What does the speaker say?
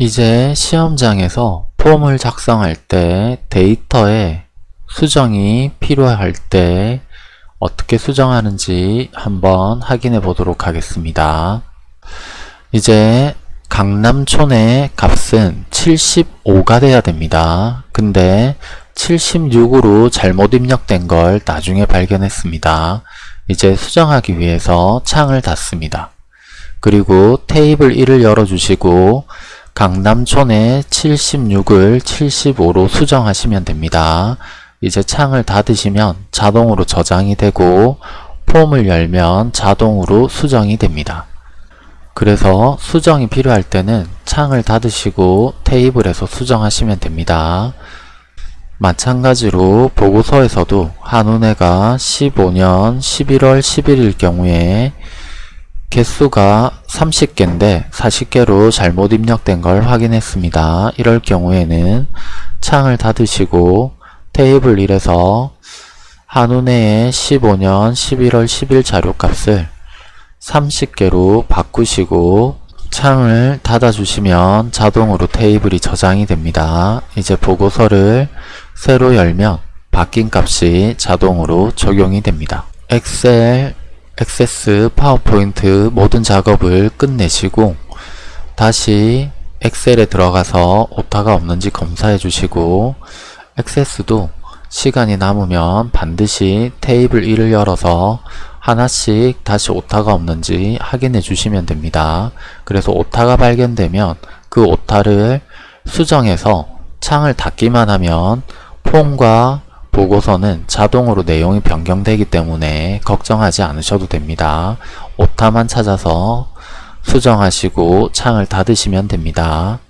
이제 시험장에서 폼을 작성할 때 데이터에 수정이 필요할 때 어떻게 수정하는지 한번 확인해 보도록 하겠습니다. 이제 강남촌의 값은 75가 돼야 됩니다. 근데 76으로 잘못 입력된 걸 나중에 발견했습니다. 이제 수정하기 위해서 창을 닫습니다. 그리고 테이블 1을 열어주시고 강남촌의 76을 75로 수정하시면 됩니다. 이제 창을 닫으시면 자동으로 저장이 되고 폼을 열면 자동으로 수정이 됩니다. 그래서 수정이 필요할 때는 창을 닫으시고 테이블에서 수정하시면 됩니다. 마찬가지로 보고서에서도 한운해가 15년 11월 11일 경우에 개수가 30개인데 40개로 잘못 입력된 걸 확인했습니다. 이럴 경우에는 창을 닫으시고 테이블 1에서 한운해의 15년 11월 10일 자료값을 30개로 바꾸시고 창을 닫아주시면 자동으로 테이블이 저장이 됩니다. 이제 보고서를 새로 열면 바뀐 값이 자동으로 적용이 됩니다. 엑셀, 액세스, 파워포인트 모든 작업을 끝내시고 다시 엑셀에 들어가서 오타가 없는지 검사해 주시고 액세스도 시간이 남으면 반드시 테이블 1을 열어서 하나씩 다시 오타가 없는지 확인해 주시면 됩니다. 그래서 오타가 발견되면 그 오타를 수정해서 창을 닫기만 하면 폼과 보고서는 자동으로 내용이 변경되기 때문에 걱정하지 않으셔도 됩니다. 오타만 찾아서 수정하시고 창을 닫으시면 됩니다.